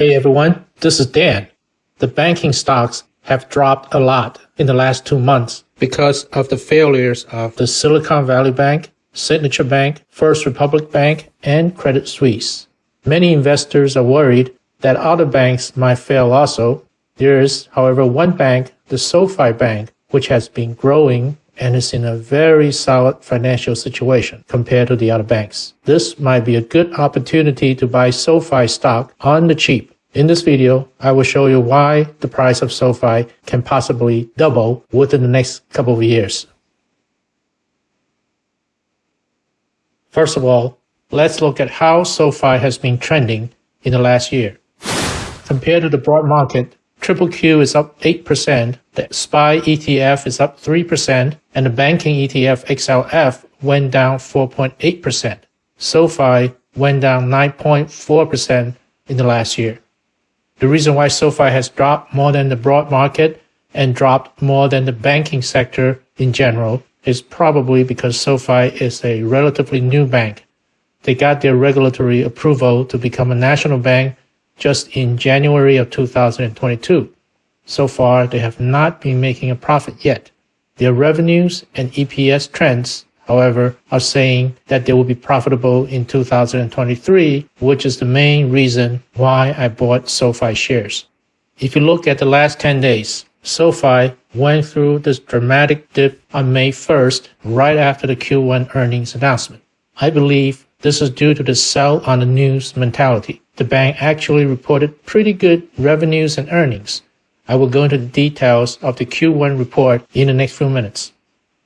Hey everyone, this is Dan. The banking stocks have dropped a lot in the last two months because of the failures of the Silicon Valley Bank, Signature Bank, First Republic Bank, and Credit Suisse. Many investors are worried that other banks might fail also. There is, however, one bank, the SoFi Bank, which has been growing and is in a very solid financial situation compared to the other banks. This might be a good opportunity to buy SoFi stock on the cheap. In this video, I will show you why the price of SoFi can possibly double within the next couple of years. First of all, let's look at how SoFi has been trending in the last year. Compared to the broad market, Triple Q is up 8%, the SPY ETF is up 3%, and the banking ETF XLF went down 4.8%. SoFi went down 9.4% in the last year. The reason why SoFi has dropped more than the broad market and dropped more than the banking sector in general is probably because SoFi is a relatively new bank. They got their regulatory approval to become a national bank just in January of 2022. So far, they have not been making a profit yet. Their revenues and EPS trends, however, are saying that they will be profitable in 2023, which is the main reason why I bought SoFi shares. If you look at the last 10 days, SoFi went through this dramatic dip on May 1st, right after the Q1 earnings announcement. I believe this is due to the sell on the news mentality. The bank actually reported pretty good revenues and earnings. I will go into the details of the Q1 report in the next few minutes.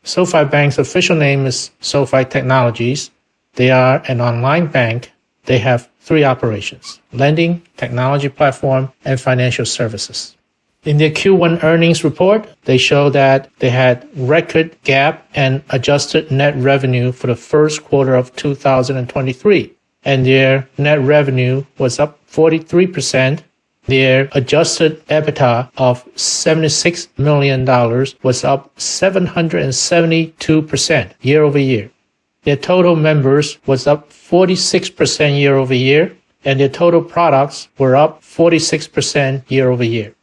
SoFi Bank's official name is SoFi Technologies. They are an online bank. They have three operations, lending, technology platform, and financial services. In their Q1 earnings report, they show that they had record GAAP and adjusted net revenue for the first quarter of 2023, and their net revenue was up 43%. Their adjusted EBITDA of $76 million was up 772% year over year. Their total members was up 46% year over year, and their total products were up 46% year over year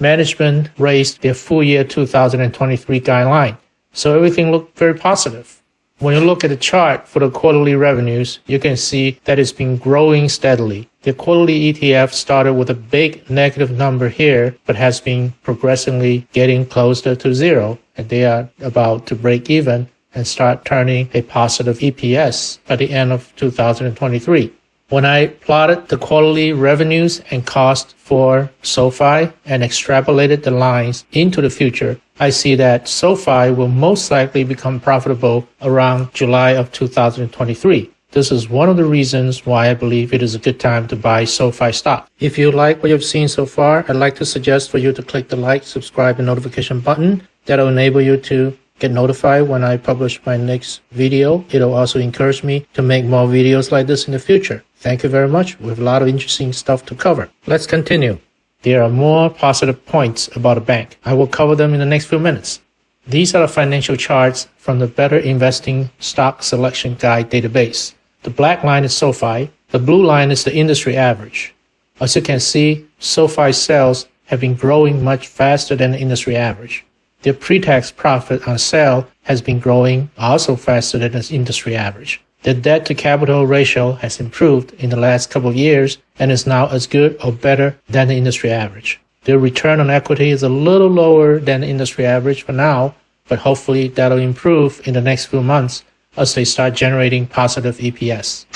management raised their full year 2023 guideline. So everything looked very positive. When you look at the chart for the quarterly revenues, you can see that it's been growing steadily. The quarterly ETF started with a big negative number here, but has been progressively getting closer to zero, and they are about to break even and start turning a positive EPS by the end of 2023. When I plotted the quarterly revenues and cost for SoFi and extrapolated the lines into the future, I see that SoFi will most likely become profitable around July of 2023. This is one of the reasons why I believe it is a good time to buy SoFi stock. If you like what you've seen so far, I'd like to suggest for you to click the like, subscribe, and notification button. That'll enable you to get notified when I publish my next video. It'll also encourage me to make more videos like this in the future. Thank you very much. We have a lot of interesting stuff to cover. Let's continue. There are more positive points about a bank. I will cover them in the next few minutes. These are the financial charts from the Better Investing Stock Selection Guide database. The black line is SoFi. The blue line is the industry average. As you can see, SoFi sales have been growing much faster than the industry average. Their pre-tax profit on sale has been growing also faster than the industry average. The debt to capital ratio has improved in the last couple of years and is now as good or better than the industry average. The return on equity is a little lower than the industry average for now, but hopefully that'll improve in the next few months as they start generating positive EPS.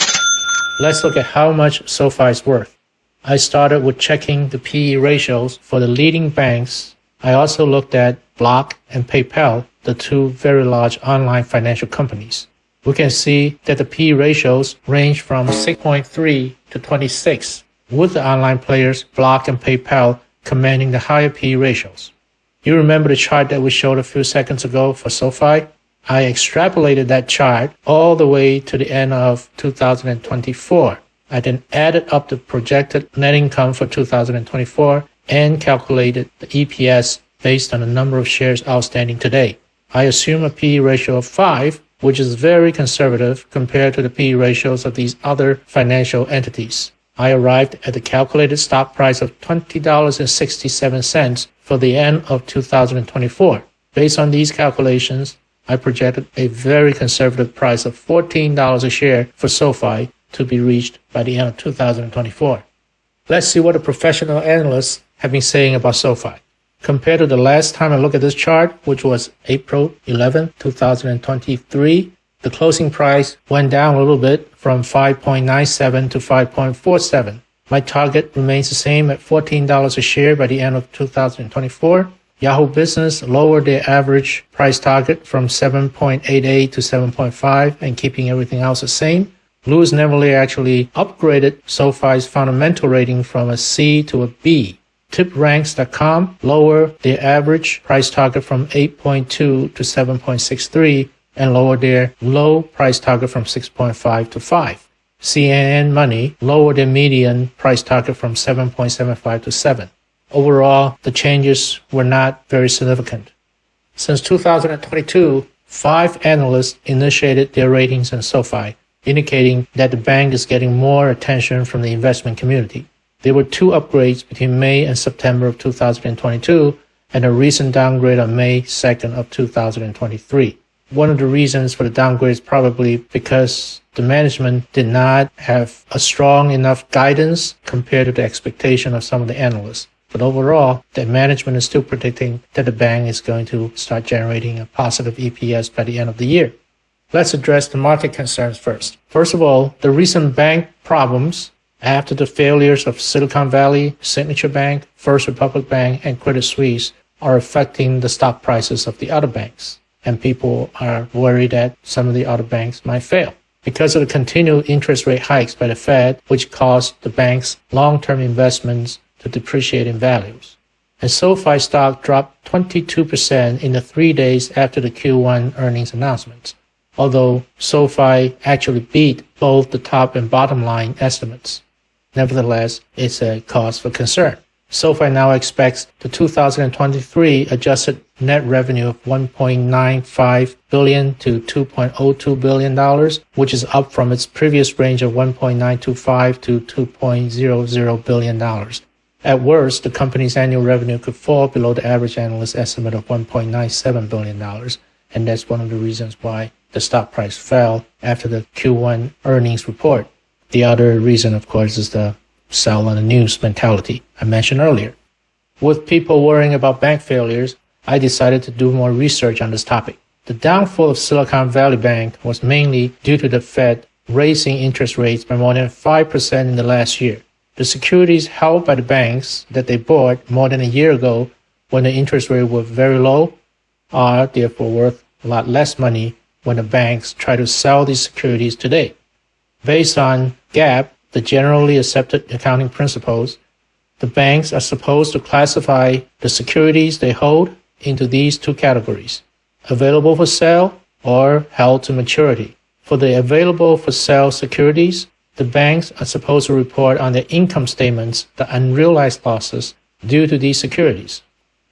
Let's look at how much SoFi is worth. I started with checking the PE ratios for the leading banks. I also looked at Block and PayPal, the two very large online financial companies we can see that the P ratios range from 6.3 to 26, with the online players Block and PayPal commanding the higher P ratios. You remember the chart that we showed a few seconds ago for SoFi? I extrapolated that chart all the way to the end of 2024. I then added up the projected net income for 2024 and calculated the EPS based on the number of shares outstanding today. I assume a P ratio of 5 which is very conservative compared to the PE ratios of these other financial entities. I arrived at the calculated stock price of $20.67 for the end of 2024. Based on these calculations, I projected a very conservative price of $14 a share for SoFi to be reached by the end of 2024. Let's see what the professional analysts have been saying about SoFi. Compared to the last time I looked at this chart, which was April 11, 2023, the closing price went down a little bit from 5.97 to 5.47. My target remains the same at $14 a share by the end of 2024. Yahoo Business lowered their average price target from 7.88 to 7.5 and keeping everything else the same. Louis Navellier actually upgraded SoFi's fundamental rating from a C to a B. TipRanks.com lowered their average price target from 8.2 to 7.63 and lowered their low price target from 6.5 to 5. CNN Money lowered their median price target from 7.75 to 7. Overall, the changes were not very significant. Since 2022, five analysts initiated their ratings on SoFi, indicating that the bank is getting more attention from the investment community. There were two upgrades between May and September of 2022 and a recent downgrade on May 2nd of 2023. One of the reasons for the downgrade is probably because the management did not have a strong enough guidance compared to the expectation of some of the analysts. But overall, the management is still predicting that the bank is going to start generating a positive EPS by the end of the year. Let's address the market concerns first. First of all, the recent bank problems after the failures of Silicon Valley, Signature Bank, First Republic Bank, and Credit Suisse are affecting the stock prices of the other banks. And people are worried that some of the other banks might fail because of the continued interest rate hikes by the Fed, which caused the bank's long-term investments to depreciate in values. And SoFi stock dropped 22% in the three days after the Q1 earnings announcements, although SoFi actually beat both the top and bottom line estimates. Nevertheless, it's a cause for concern. SoFi now expects the 2023 adjusted net revenue of 1.95 billion to 2.02 billion dollars, which is up from its previous range of 1.925 to 2.00 billion dollars. At worst, the company's annual revenue could fall below the average analyst estimate of $1.97 billion, and that's one of the reasons why the stock price fell after the Q1 earnings report. The other reason, of course, is the sell on the news mentality I mentioned earlier. With people worrying about bank failures, I decided to do more research on this topic. The downfall of Silicon Valley Bank was mainly due to the Fed raising interest rates by more than 5% in the last year. The securities held by the banks that they bought more than a year ago when the interest rate was very low are therefore worth a lot less money when the banks try to sell these securities today. Based on GAAP, the generally accepted accounting principles, the banks are supposed to classify the securities they hold into these two categories, available for sale or held to maturity. For the available for sale securities, the banks are supposed to report on their income statements the unrealized losses due to these securities.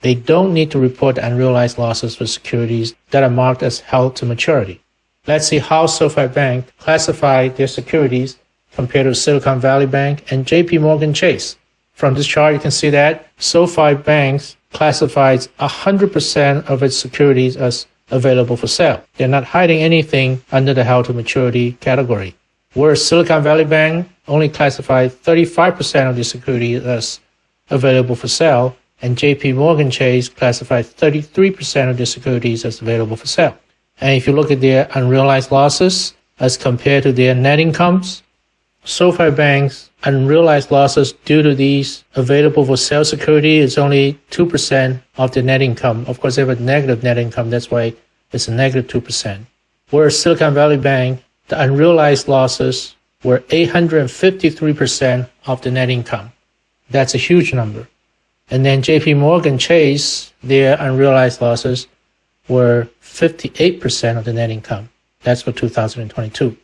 They don't need to report the unrealized losses for securities that are marked as held to maturity. Let's see how SoFi Bank classified their securities compared to Silicon Valley Bank and JP Morgan Chase. From this chart, you can see that SoFi Bank classifies 100% of its securities as available for sale. They're not hiding anything under the held to maturity category whereas Silicon Valley Bank only classified 35% of the securities as available for sale, and JP Morgan Chase classified 33% of the securities as available for sale. And if you look at their unrealized losses as compared to their net incomes, SoFi Bank's unrealized losses due to these available for sale security is only 2% of the net income. Of course, they have a negative net income. That's why it's a negative 2%. Whereas Silicon Valley Bank the unrealized losses were 853% of the net income. That's a huge number. And then JP Morgan Chase, their unrealized losses were 58% of the net income. That's for 2022.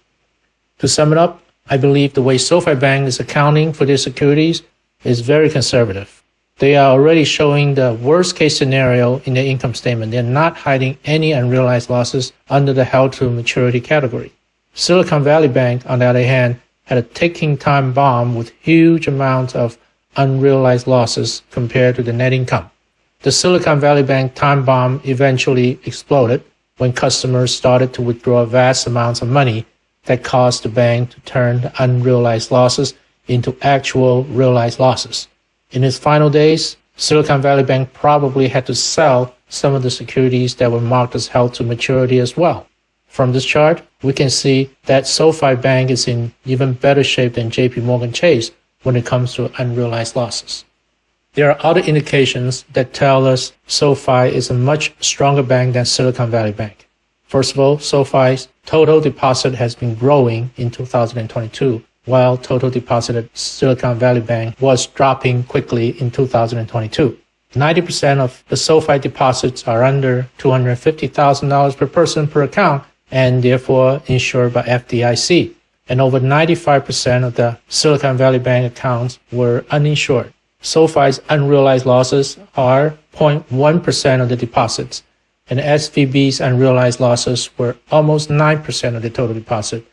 To sum it up, I believe the way SoFi Bank is accounting for their securities is very conservative. They are already showing the worst case scenario in their income statement. They're not hiding any unrealized losses under the held to maturity category. Silicon Valley Bank, on the other hand, had a ticking time bomb with huge amounts of unrealized losses compared to the net income. The Silicon Valley Bank time bomb eventually exploded when customers started to withdraw vast amounts of money that caused the bank to turn unrealized losses into actual realized losses. In its final days, Silicon Valley Bank probably had to sell some of the securities that were marked as held to maturity as well. From this chart, we can see that SoFi Bank is in even better shape than JP Morgan Chase when it comes to unrealized losses. There are other indications that tell us SoFi is a much stronger bank than Silicon Valley Bank. First of all, SoFi's total deposit has been growing in 2022, while total deposit at Silicon Valley Bank was dropping quickly in 2022. 90% of the SoFi deposits are under $250,000 per person per account and therefore insured by FDIC. And over 95% of the Silicon Valley Bank accounts were uninsured. SoFi's unrealized losses are 0.1% of the deposits, and SVB's unrealized losses were almost 9% of the total deposit.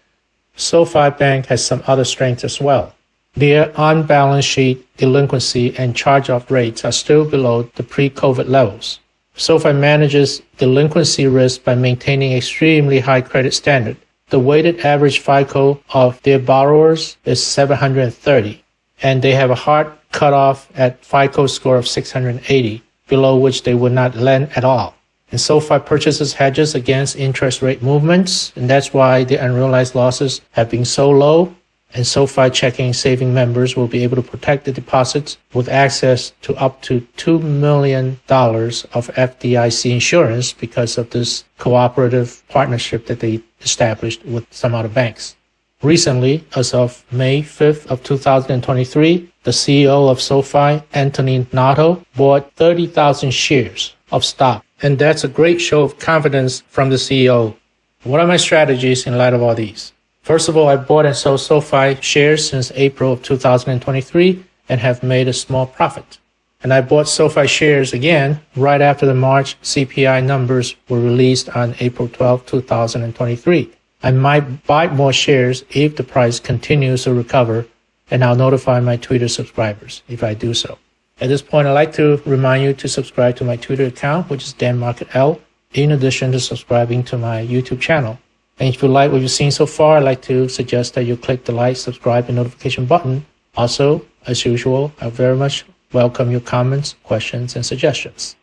SoFi Bank has some other strengths as well. Their on-balance sheet delinquency and charge-off rates are still below the pre-COVID levels. SoFi manages delinquency risk by maintaining extremely high credit standard. The weighted average FICO of their borrowers is 730, and they have a hard cutoff at FICO score of 680, below which they would not lend at all. And SoFi purchases hedges against interest rate movements, and that's why the unrealized losses have been so low and SoFi checking and saving members will be able to protect the deposits with access to up to $2 million of FDIC insurance because of this cooperative partnership that they established with some other banks. Recently, as of May 5th of 2023, the CEO of SoFi, Anthony Noto, bought 30,000 shares of stock. And that's a great show of confidence from the CEO. What are my strategies in light of all these? First of all, I bought and sold SoFi shares since April of 2023 and have made a small profit. And I bought SoFi shares again right after the March CPI numbers were released on April 12, 2023. I might buy more shares if the price continues to recover, and I'll notify my Twitter subscribers if I do so. At this point, I'd like to remind you to subscribe to my Twitter account, which is Dan Market L, in addition to subscribing to my YouTube channel. And if you like what you've seen so far, I'd like to suggest that you click the like, subscribe, and notification button. Also, as usual, I very much welcome your comments, questions, and suggestions.